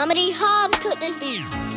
Comedy D. Hobbs this be?